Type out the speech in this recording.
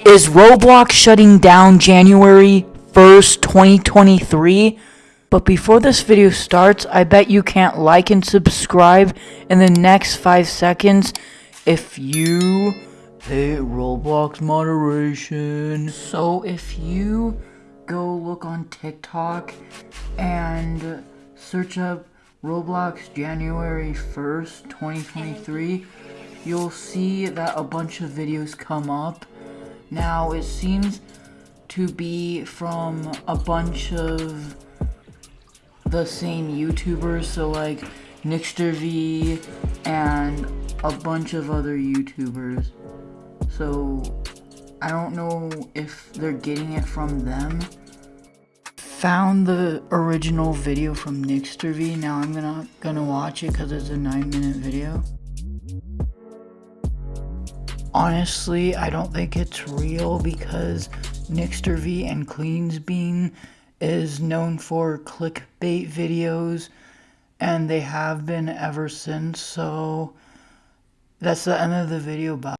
Is Roblox shutting down January 1st, 2023? But before this video starts, I bet you can't like and subscribe in the next 5 seconds if you hate Roblox moderation. So if you go look on TikTok and search up Roblox January 1st, 2023, you'll see that a bunch of videos come up. Now, it seems to be from a bunch of the same YouTubers, so like Nixterv and a bunch of other YouTubers. So, I don't know if they're getting it from them. Found the original video from Nixterv. Now I'm gonna gonna watch it because it's a nine minute video. Honestly, I don't think it's real because Nixterv and Cleansbean is known for clickbait videos and they have been ever since. So that's the end of the video. Bye.